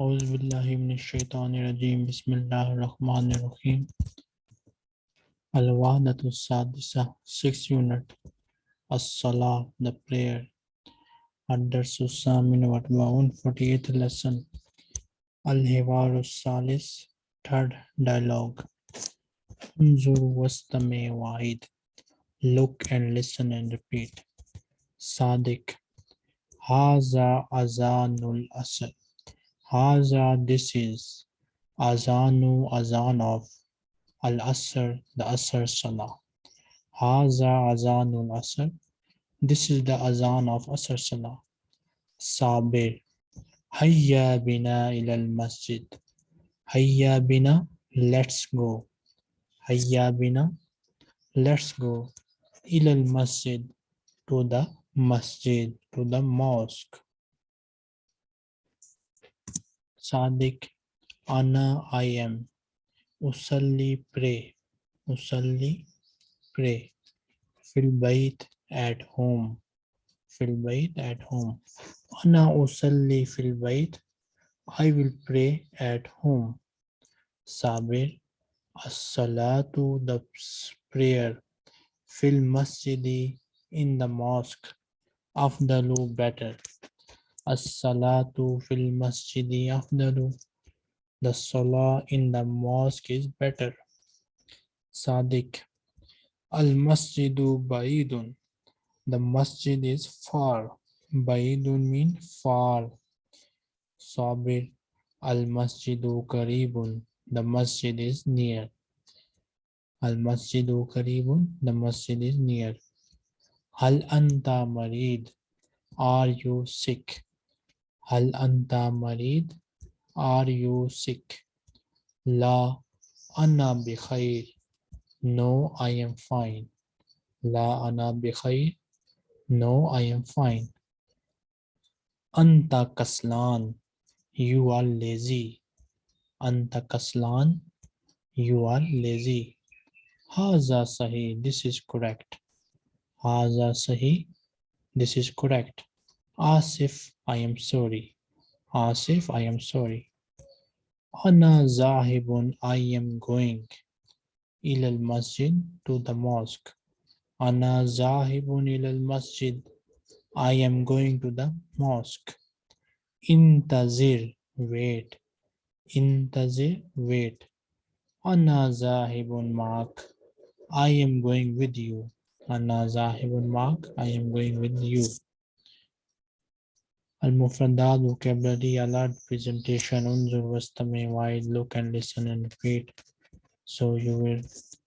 أعوذ بالله من الشيطان الرجيم بسم الله الرحمن الرحيم الوحدة السادسة 6 unit الصلاة the prayer الدرس الثامن والأربعون 48th lesson الحوار الثالث third dialogue انظر واستمع وعيد look and listen and repeat صادق هذا أذان الأصل Haza, this is Azanu, Azan of Al Asr, the Asr Salah. Haza, Azanul Asr. This is the Azan of Asr Salah. Sabir. Hayya bina ilal masjid. Hayya bina, let's go. Hayya bina, let's go. Ilal masjid, to the masjid, to the mosque. Sadiq, Anna, I am. Usalli, pray. Usalli, pray. Fil bait, at home. Fil bait, at home. Anna usalli fil bait. I will pray at home. Sabir, as-salatu, the prayer. Fil masjidi, in the mosque. of the Afdalu, better. As-salatu fil masjidi afdalu. The salah in the mosque is better. Sadiq. Al-masjidu ba'idun. The masjid is far. Ba'idun mean far. Sabir. Al-masjidu karibun. The masjid is near. Al-masjidu karibun. The masjid is near. Hal anta marid. Are you sick? Hal anta marid? Are you sick? La ana bikhair. No, I am fine. La ana bikhair. No, I am fine. Anta kaslan. You are lazy. Anta kaslan. You are lazy. Haza sahi. This is correct. Haza sahi. This is correct. Asif, I am sorry. Asif, I am sorry. Ana zahibun, I am going. Ilal masjid, to the mosque. Ana zahibun ilal masjid. I am going to the mosque. Intazir, wait. Intazir, wait. Ana zahibun mark. I am going with you. Ana zahibun mark. I am going with you. Al-Mufradat vocabulary alert presentation unzur wastame wide look and listen and repeat. So you will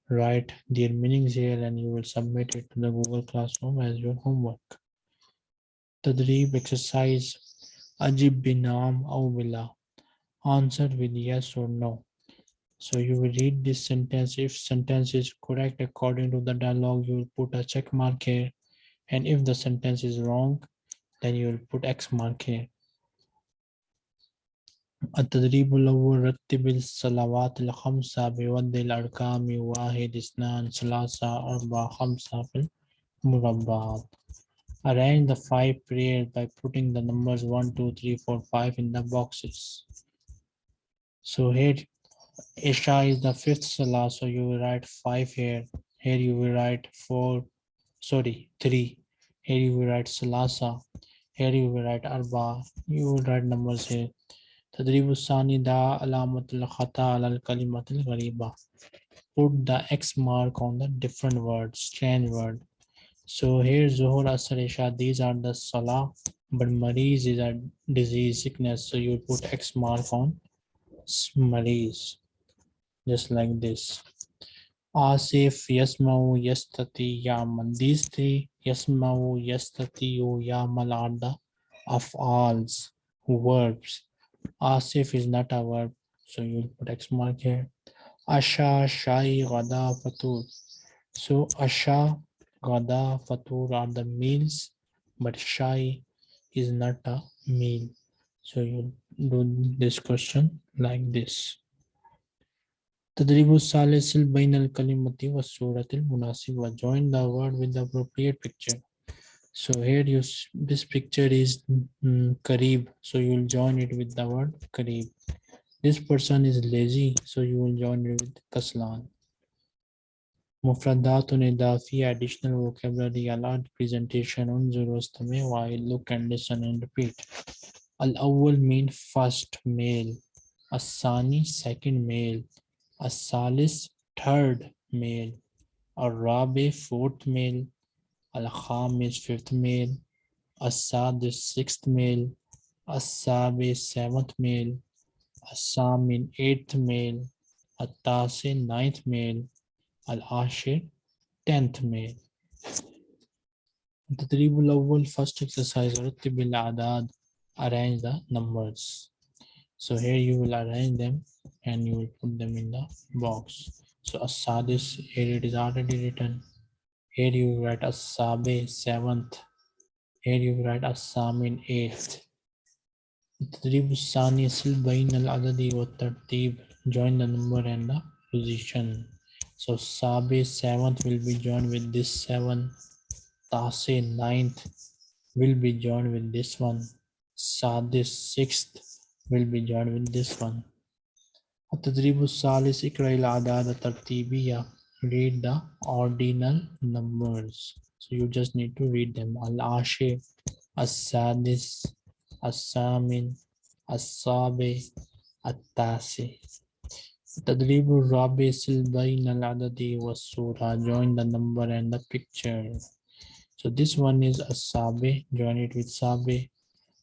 write their meanings here and you will submit it to the Google Classroom as your homework. Tadrib exercise Ajib binam aw bila. Answer with yes or no. So you will read this sentence. If sentence is correct according to the dialogue, you will put a check mark here. And if the sentence is wrong, then you will put X mark here. التدريب الأول رتب الصلوات الخمسة بوضع الأرقام واحد اثنان ثلاثة أربعة خمسة في المربعات. Arrange the five prayers by putting the numbers 1, 2, 3, 4, 5 in the boxes. So here Isha is the fifth salah, so you will write 5 here. Here you will write 4, sorry, 3. Here you will write Salasa. Here you will write arba. You will write numbers here. Sani da alamatul khata al kalimatul ghariba. Put the X mark on the different word, strange word. So here Zuhur Asar Isha, these are the salah, but Mariz is a disease, sickness. So you put X mark on Mariz, just like this. Asif Yasmau Yastati Yaman. These Yasmau Yastati Yamal are the af'als, verbs. Asif is not a verb, so you'll put X mark here. Asha, Shai, Gada, Fatur. So Asha, Gada, Fatur are the meals, but Shai is not a meal. So you do this question like this. Tadribu Salisil bainal Kalimati was Suratil was Join the word with the appropriate picture. So here you this picture is mm, um, Karib. So you will join it with the word Karib. This person is lazy. So you will join it with Kaslan. Mufradatun Idafi, additional vocabulary, a large presentation, unzurostame, while look and listen and repeat. Al-awwal mean first male. Asani, second male a Salis third male, a Rabi fourth male, al Khamis fifth male, Asad is sixth male, Asab is seventh male, Asamin eighth male, Atasin ninth male, Al Ashir tenth male. The Tribul Awal first exercise Ruttib the Adad arrange the numbers. So here you will arrange them and you will put them in the box so السادس here it is already written here you write السابع seventh here you write الثامن eighth التدريب الثاني صل بين العدد والترتيب join the number and the position so Sabe seventh will be joined with this seven. Tase ninth will be joined with this one. Sadis sixth will be joined with this one. التدريب الثالث اقرأ الأعداد الترتيبية read the ordinal numbers so you just need to read them العاشر السادس الثامن السابع التاسع التدريب الرابع سل بين العدد والصورة join the number and the picture so this one is السابع join it with سابع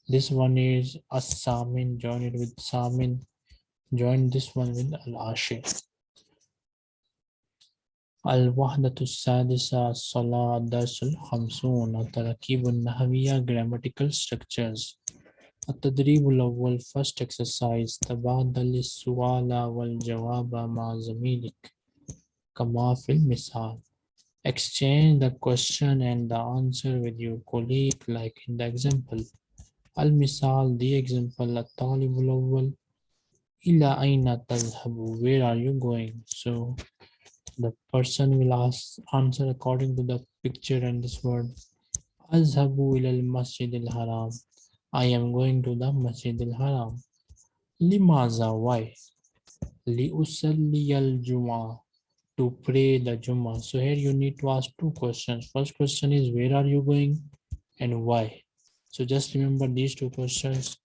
this one is الثامن join it with ثامن join this one with العاشر الوحدة السادسة الصلاة الدرس الخمسون التراكيب النحوية grammatical structures التدريب الأول first exercise تبادل السؤال والجواب مع زميلك كما في المثال exchange the question and the answer with your colleague like in the example المثال the example الطالب الأول Ila aina tadhabu? Where are you going? So the person will ask, answer according to the picture and this word. Azhabu ilal masjid al haram. I am going to the masjid al haram. Limaza, why? Liusalli al juma. To pray the Juma. So here you need to ask two questions. First question is where are you going and why? So just remember these two questions.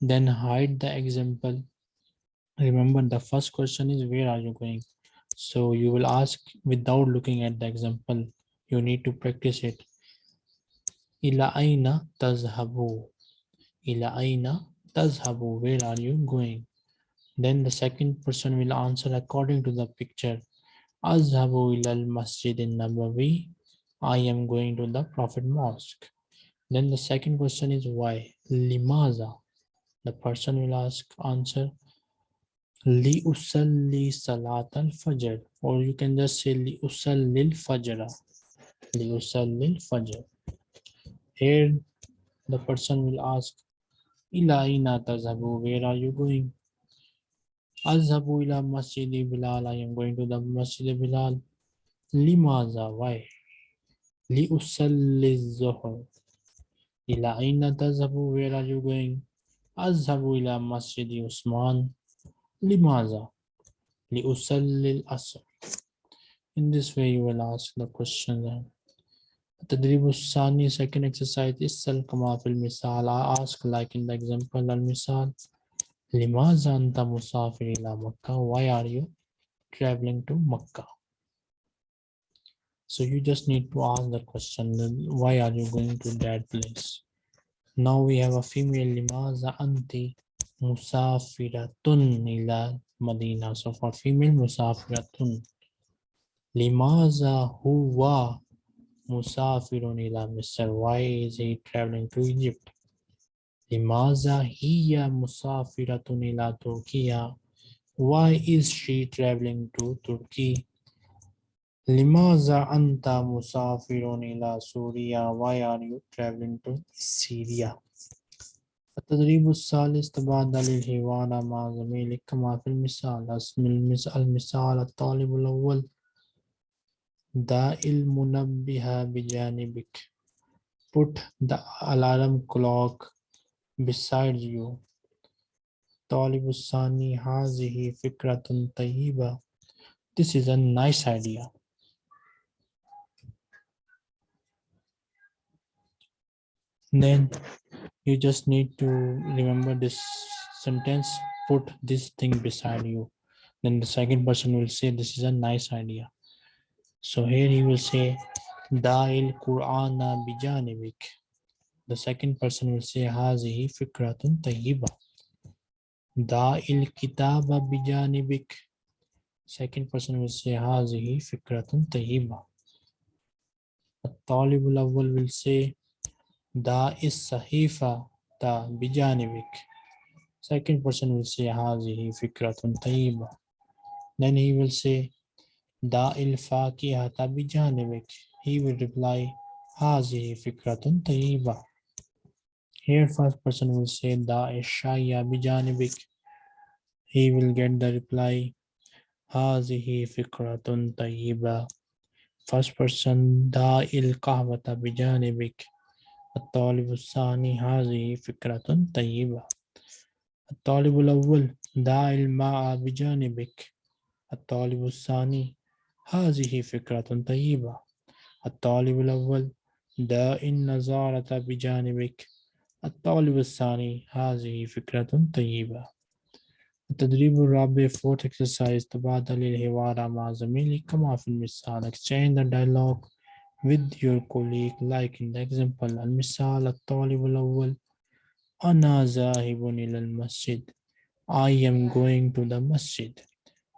Then hide the example Remember the first question is, where are you going? So you will ask without looking at the example. You need to practice it. Ila aina tazhabu. Ila aina tazhabu. Where are you going? Then the second person will answer according to the picture. Azhabu ila al-masjid nabawi I am going to the Prophet Mosque. Then the second question is why? Limaza. The person will ask answer. Li usalli salat al-fajr. Or you can just say li usalli al-fajr. Li usalli al-fajr. Here the person will ask Ila aina tazhabu. Where are you going? Azhabu ila masjid Bilal. I am going to the masjid Bilal. Limaza. Why? Li usalli zuhr. Ila aina tazhabu. Where are you going? Azhabu ila masjid Usman. Limaza. Li usalli al-asr. In this way you will ask the question then. التدريب الثاني second exercise اسأل كما في المثال I ask like in the example المثال لماذا أنت مسافر إلى مكة why are you traveling to Makkah so you just need to ask the question then why are you going to that place now we have a female لماذا أنت musafiratun ila Madina. So for female, musafiratun. Limaza huwa musafirun ila Misr Why is he traveling to Egypt? Limaza hiya musafiratun ila Turkiya. Why is she traveling to Turkey? Limaza anta musafirun ila Syria. Why are you traveling to Syria? التدريب الثالث تبادل الحوار مع زميلك كما في المثال اسم المثال المثال الطالب الأول داء المنبه بجانبك put the alarm clock beside you. طالب الثاني هذه فكرة طيبة. This is a nice idea. then you just need to remember this sentence put this thing beside you. Then the second person will say this is a nice idea. So here he will say da'il qur'ana bijanibik the second person will say hazihi fikratun tayyiba. Da'il kitaba bijanibik second person will say hazihi fikratun tayyiba. At-talibul awwal will say Da is sahifa da bijanibik. Second person will say hazihi fikratun tayyiba. Then he will say da il fakihata bijanibik. He will reply hazihi fikratun tayyiba. Here first person will say da is shaya bijanibik. He will get the reply hazihi fikratun tayyiba. First person da il kahwata bijanibik. الطالب الثاني هذه فكرة طيبة. الطالب الأول دع الماء بجانبك. الطالب الثاني، هذه فكرة طيبة. الطالب الأول دع النظارة بجانبك. الطالب الثاني، هذه فكرة طيبة. التدريب الرابع، fourth exercise تبادل الحوار مع زميلك كما في المثال. Exchange the dialogue with your colleague like in the example المثال الطالب الأول أنا ذاهب إلى المسجد I am going to the masjid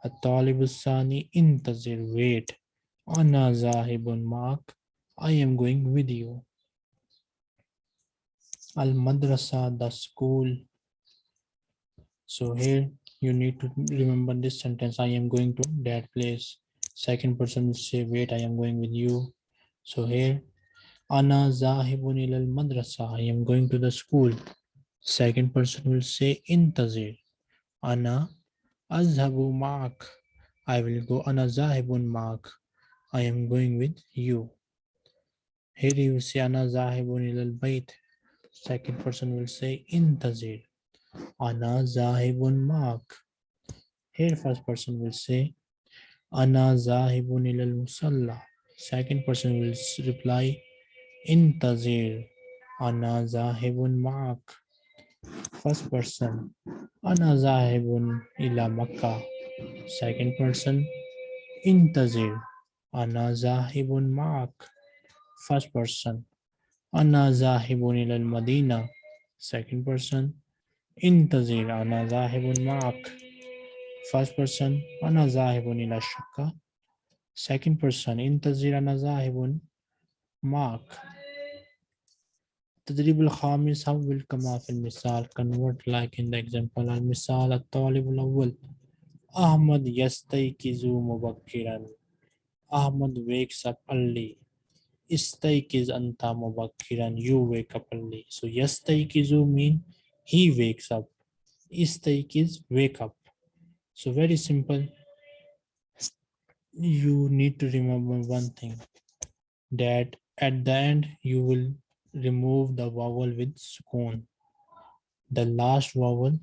الطالب الثاني انتظر wait أنا ذاهب معك I am going with you المدرسة the school so here you need to remember this sentence I am going to that place second person will say wait I am going with you so here, Ana zahibun ilal madrasa. I am going to the school. Second person will say intazir. Ana azhabu ma'ak. I will go. Ana zahibun ma'ak. I am going with you. Here you say Ana zahibun ilal bayt. Second person will say intazir. Ana zahibun ma'ak. Here first person will say Ana zahibun ilal musalla. Second person will reply, Intazir, Ana zahibun ma'ak. First person, Ana zahibun ila Makkah. Second person, Intazir, Ana zahibun ma'ak. First person, Ana zahibun ila Madina. Second person, Intazir, Ana zahibun ma'ak. First person, Ana zahibun ila Shakka. Second person انتظر أنا ذاهب معك التدريب الخامس حول كما في المثال convert like in the example المثال الطالب الأول أحمد يستيقظ مبكرا Ahmad wakes up early. Istaikiz anta mubakkiran. You wake up early. So yastaikizu mean he wakes up. Istaikiz wake up. So very simple you need to remember one thing that at the end you will remove the vowel with sukoon. The last vowel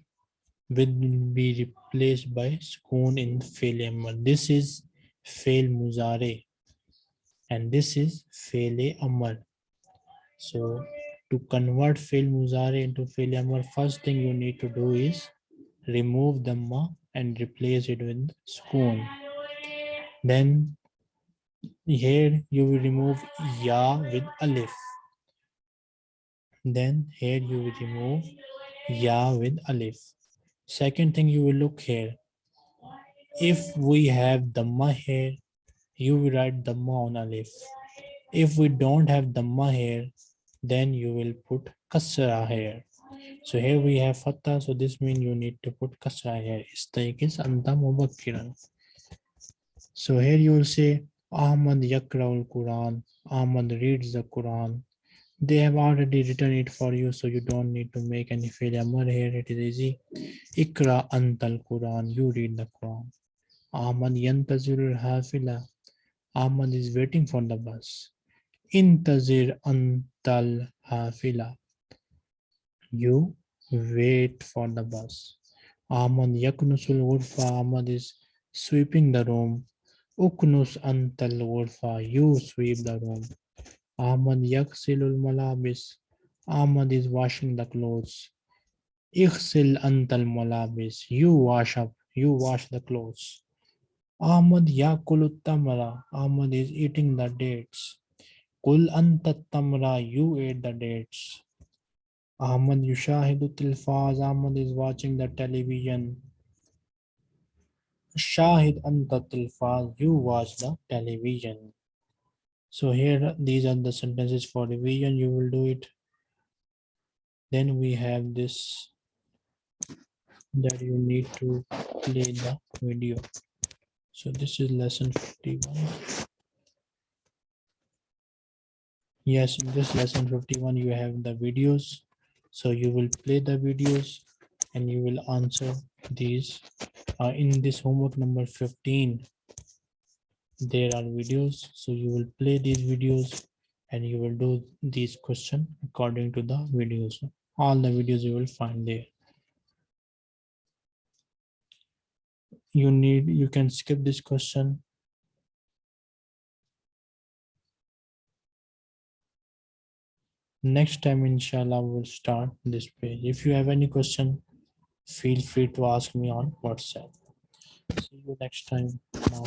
will be replaced by sukoon in fail. This is fail muzare and this is fail amr. So to convert fail muzare into fail amr, first thing you need to do is remove the ma and replace it with sukoon. Then here you will remove ya with alif. Then here you will remove ya with alif. Second thing you will look here. If we have dhamma here, you will write dhamma on alif. If we don't have dhamma here, then you will put kasra here. So here we have fatha, so this means you need to put kasra here. Istaik is anta. So here you will say Ahmad Yakraul Quran. Ahmad reads the Quran. They have already written it for you, so you don't need to make any failure here. It is easy. Ikra antal Quran. You read the Quran. Ahmad yantazirul hafila. Ahmad is waiting for the bus. intazir antal hafila. You wait for the bus. Ahmad yaknusul ghurfa. Ahmad is sweeping the room. Uknus antal ghurfa. You sweep the room. Ahmad yaksilul malabis. Ahmad is washing the clothes. Ighsil antal malabis. You wash up. You wash the clothes. Ahmad yakulut tamra. Ahmad is eating the dates. Kul tamra. You ate the dates. Ahmad yushahidu tilfaz. Ahmad is watching the television. Shahid anta tilfaz. You watch the television. So here, these are the sentences for revision. You will do it. Then we have this that you need to play the video. So this is lesson 51. Yes, in this lesson 51, you have the videos. So you will play the videos and you will answer these uh, in this homework number 15 there are videos so you will play these videos and you will do these question according to the videos. All the videos you will find there. You need you can skip this question. Next time inshallah we'll start this page. If you have any question feel free to ask me on whatsapp. See you next time. Now